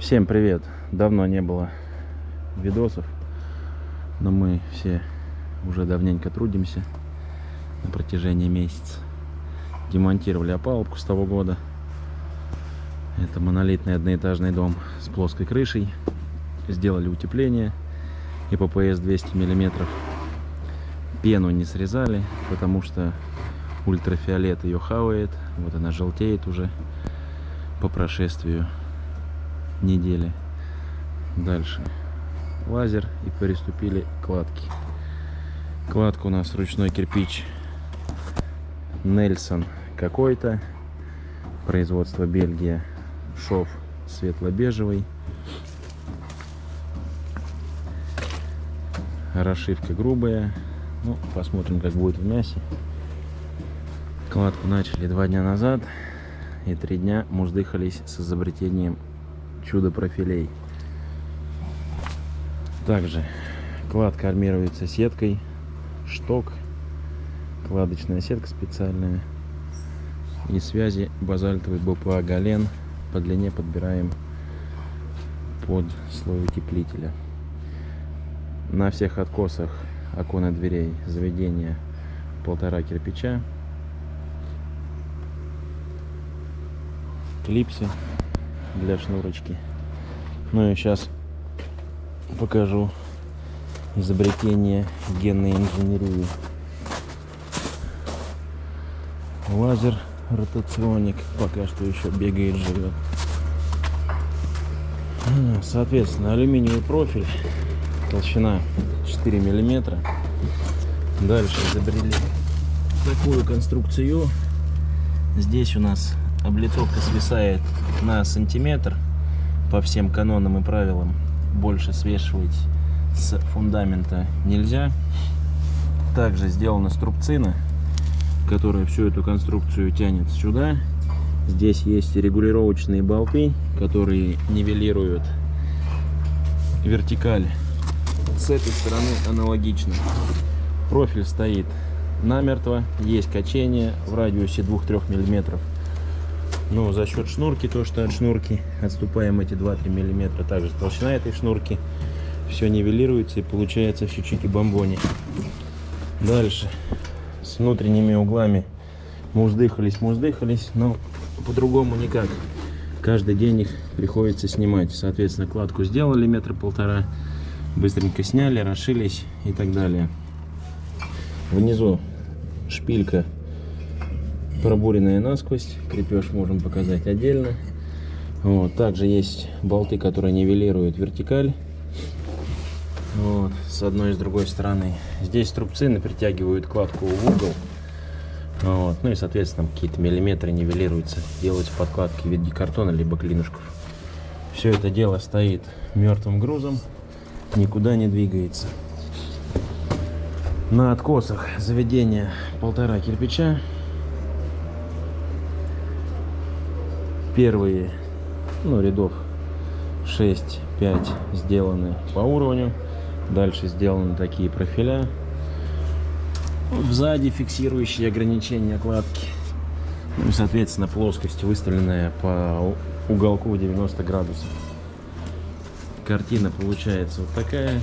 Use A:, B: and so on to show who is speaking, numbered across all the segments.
A: Всем привет! Давно не было видосов, но мы все уже давненько трудимся на протяжении месяца. Демонтировали опалубку с того года. Это монолитный одноэтажный дом с плоской крышей. Сделали утепление и ППС 200 миллиметров. Пену не срезали, потому что ультрафиолет ее хавает. Вот она желтеет уже по прошествию недели. Дальше лазер и приступили к кладке. Кладка у нас ручной кирпич Нельсон какой-то. Производство Бельгия. Шов светло-бежевый. Расшивка грубая. Ну, посмотрим, как будет в мясе. Кладку начали два дня назад. И три дня муздыхались с изобретением чудо профилей. Также кладка армируется сеткой, шток, кладочная сетка специальная и связи базальтовый БПА Гален по длине подбираем под слой утеплителя. На всех откосах окон дверей заведения полтора кирпича. Клипсы для шнурочки. Ну и сейчас покажу изобретение генной инженерии. Лазер ротационик пока что еще бегает, живет. Соответственно, алюминиевый профиль, толщина 4 миллиметра. Дальше изобрели такую конструкцию. Здесь у нас облицовка свисает на сантиметр по всем канонам и правилам. Больше свешивать с фундамента нельзя. Также сделана струбцина, которая всю эту конструкцию тянет сюда. Здесь есть регулировочные болты, которые нивелируют вертикаль. С этой стороны аналогично. Профиль стоит намертво, есть качение в радиусе 2-3 миллиметров. Но за счет шнурки, то что от шнурки отступаем эти 2-3 миллиметра, также толщина этой шнурки, все нивелируется и получается все чики-бомбони. Дальше с внутренними углами муздыхались, муздыхались, но по-другому никак. Каждый день их приходится снимать. Соответственно, кладку сделали метра полтора, быстренько сняли, расшились и так далее. Внизу шпилька пробуренная насквозь. Крепеж можем показать отдельно. Вот. Также есть болты, которые нивелируют вертикаль. Вот. С одной и с другой стороны. Здесь трубцины притягивают кладку в угол. Вот. Ну и, соответственно, какие-то миллиметры нивелируются. Делаются подкладки в виде картона, либо клинушков. Все это дело стоит мертвым грузом. Никуда не двигается. На откосах заведения полтора кирпича первые ну, рядов 6-5 сделаны по уровню. Дальше сделаны такие профиля. Сзади фиксирующие ограничения кладки. Ну и, соответственно, плоскость выставленная по уголку 90 градусов. Картина получается вот такая.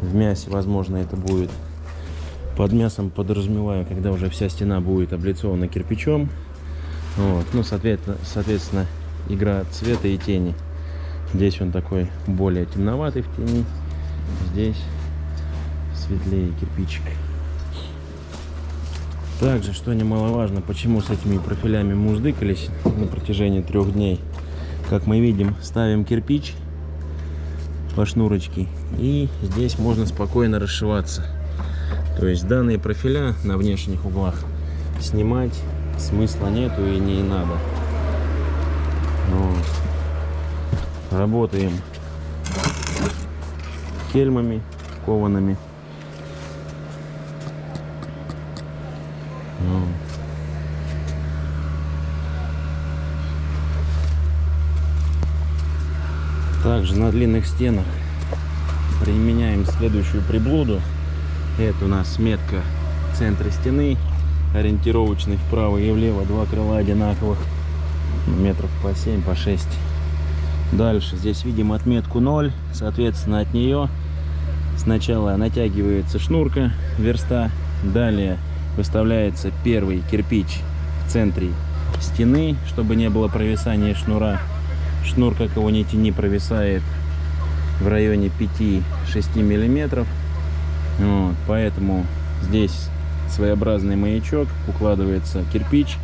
A: В мясе, возможно, это будет под мясом, подразумеваю, когда уже вся стена будет облицована кирпичом. Вот. Ну, соответственно, соответственно, игра цвета и тени. Здесь он такой более темноватый в тени. Здесь светлее кирпичик. Также, что немаловажно, почему с этими профилями муздыкались на протяжении трех дней. Как мы видим, ставим кирпич по шнурочке. И здесь можно спокойно расшиваться. То есть данные профиля на внешних углах снимать смысла нету и не надо. Вот. Работаем кельмами коваными. Вот. Также на длинных стенах применяем следующую приблуду. Это у нас метка центра стены ориентировочный вправо и влево два крыла одинаковых метров по 7, по 6. Дальше здесь видим отметку 0, соответственно от нее сначала натягивается шнурка верста, далее выставляется первый кирпич в центре стены, чтобы не было провисания шнура. Шнур, как его не тяни, провисает в районе 5-6 миллиметров. Вот, поэтому здесь своеобразный маячок, укладывается кирпич,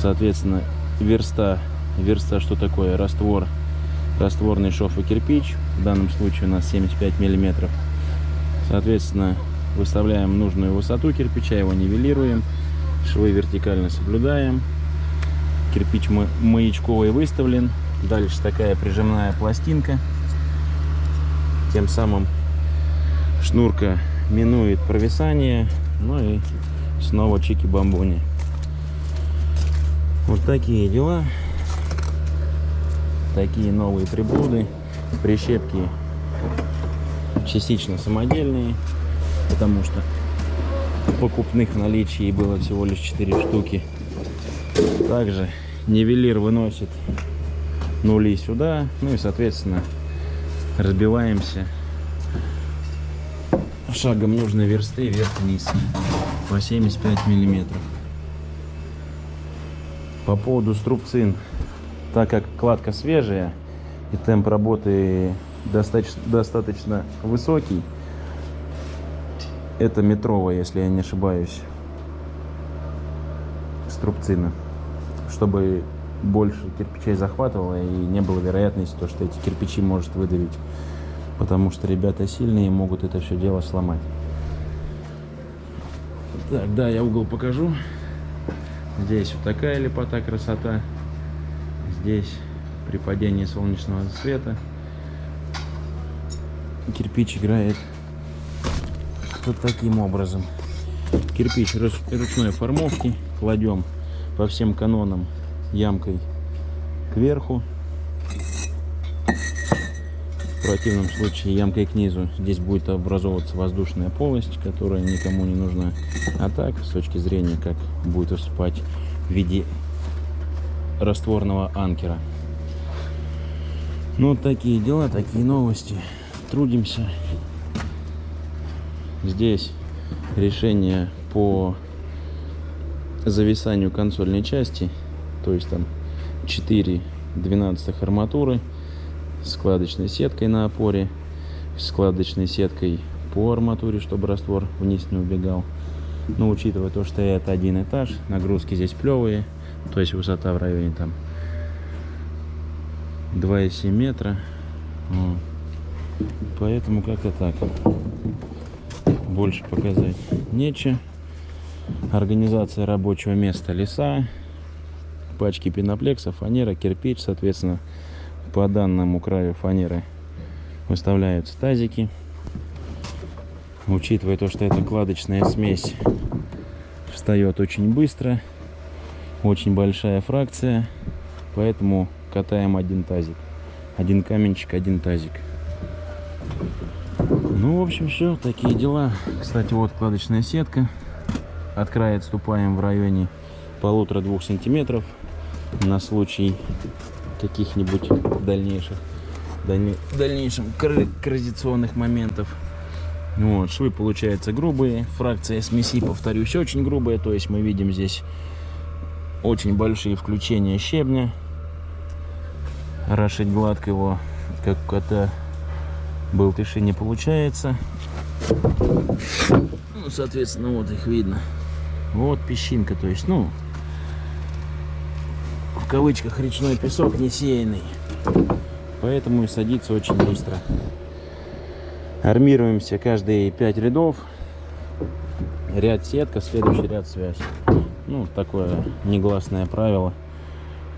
A: соответственно, верста. Верста что такое? Раствор, растворный шов и кирпич. В данном случае у нас 75 миллиметров. Соответственно, выставляем нужную высоту кирпича, его нивелируем, швы вертикально соблюдаем. Кирпич маячковый выставлен. Дальше такая прижимная пластинка. Тем самым шнурка минует провисание. Ну и снова чики-бамбони. Вот такие дела. Такие новые приблуды. Прищепки частично самодельные, потому что покупных в наличии было всего лишь 4 штуки. Также нивелир выносит нули сюда, ну и соответственно разбиваемся шагом нужной версты вверх-вниз по 75 миллиметров. По поводу струбцин, так как кладка свежая и темп работы достаточно, достаточно высокий, это метровая, если я не ошибаюсь, струбцина, чтобы больше кирпичей захватывало и не было вероятности, то, что эти кирпичи может выдавить потому что ребята сильные могут это все дело сломать. Так, да, я угол покажу. Здесь вот такая лепота, красота. Здесь при падении солнечного света кирпич играет вот таким образом. Кирпич ручной формовки кладем по всем канонам ямкой кверху противном случае ямкой к низу здесь будет образовываться воздушная полость, которая никому не нужна. А так, с точки зрения, как будет выступать в виде растворного анкера. Ну, такие дела, такие новости. Трудимся. Здесь решение по зависанию консольной части, то есть там 4 12 арматуры складочной сеткой на опоре, складочной сеткой по арматуре, чтобы раствор вниз не убегал. Но учитывая то, что это один этаж, нагрузки здесь плевые, то есть высота в районе там 2,7 метра. Поэтому как-то так. Больше показать нечего. Организация рабочего места леса, пачки пеноплексов, фанера, кирпич, соответственно, по данному краю фанеры выставляются тазики. Учитывая то, что эта кладочная смесь встает очень быстро, очень большая фракция, поэтому катаем один тазик. Один каменчик, один тазик. Ну, в общем, все, такие дела. Кстати, вот кладочная сетка. От края отступаем в районе полутора-двух сантиметров на случай каких-нибудь дальнейших даль... дальнейшем коррозационных моментов. Вот, швы получаются грубые, фракция смеси, повторюсь, очень грубая, то есть мы видим здесь очень большие включения щебня. Рашить гладко его, как это болтыши не получается. Ну, соответственно, вот их видно. Вот песчинка, то есть, ну, в кавычках речной песок не сеянный. Поэтому и садится очень быстро. Армируемся каждые 5 рядов. Ряд сетка, следующий ряд связь. Ну, такое негласное правило,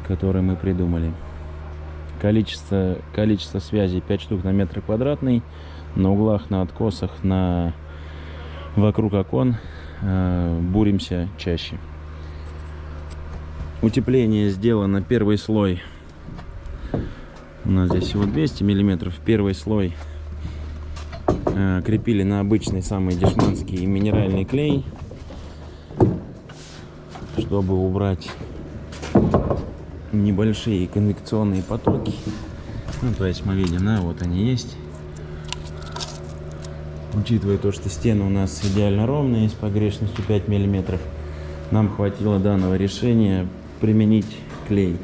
A: которое мы придумали. Количество, количество связей 5 штук на метр квадратный. На углах, на откосах, на вокруг окон э, буримся чаще. Утепление сделано первый слой. У нас здесь всего 200 миллиметров. Первый слой э, крепили на обычный самый дешманский минеральный клей, чтобы убрать небольшие конвекционные потоки. Ну, то есть мы видим, да, вот они есть. Учитывая то, что стены у нас идеально ровные, с погрешностью 5 миллиметров, нам хватило данного решения применить клей.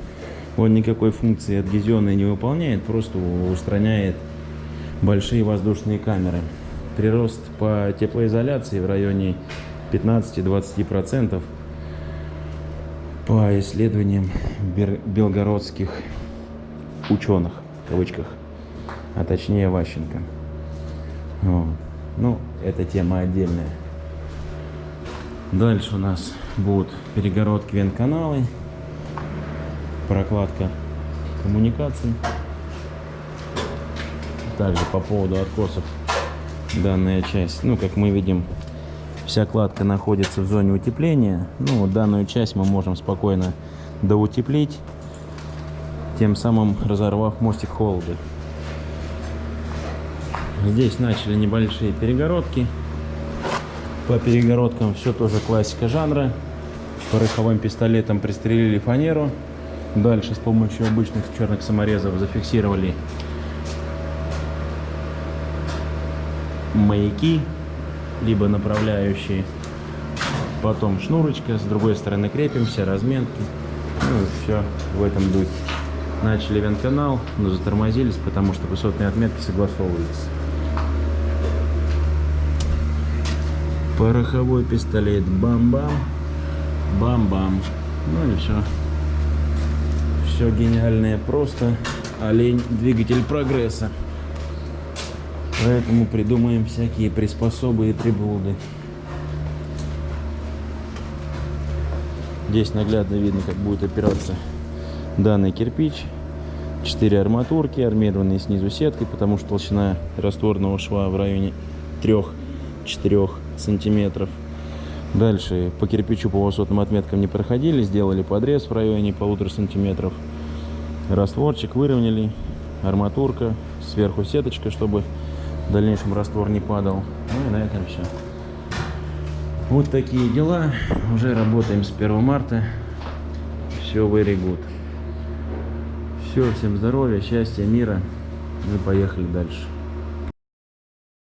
A: Он никакой функции адгезионной не выполняет, просто устраняет большие воздушные камеры. Прирост по теплоизоляции в районе 15-20% по исследованиям белгородских ученых, в кавычках, а точнее Ващенко. Вот. Ну, это тема отдельная. Дальше у нас будут перегородки вентканалы, прокладка коммуникаций. Также по поводу откосов данная часть, ну, как мы видим, вся кладка находится в зоне утепления. Ну, данную часть мы можем спокойно доутеплить, тем самым разорвав мостик холода. Здесь начали небольшие перегородки. По перегородкам все тоже классика жанра. Пороховым пистолетом пристрелили фанеру. Дальше с помощью обычных черных саморезов зафиксировали маяки, либо направляющие. Потом шнурочка, с другой стороны крепимся, разметки. Ну, все в этом духе. Начали вент-канал, но затормозились, потому что высотные отметки согласовываются. Пороховой пистолет. Бам-бам. Бам-бам. Ну и все. Все гениальное просто. Олень двигатель прогресса. Поэтому придумаем всякие приспособы и приблуды. Здесь наглядно видно, как будет опираться данный кирпич. Четыре арматурки, армированные снизу сеткой, потому что толщина растворного шва в районе 3-4 сантиметров. Дальше по кирпичу по высотным отметкам не проходили, сделали подрез в районе полутора сантиметров. Растворчик выровняли, арматурка, сверху сеточка, чтобы в дальнейшем раствор не падал. Ну и на этом все. Вот такие дела. Уже работаем с 1 марта. Все very. Все, всем здоровья, счастья, мира. Мы поехали дальше.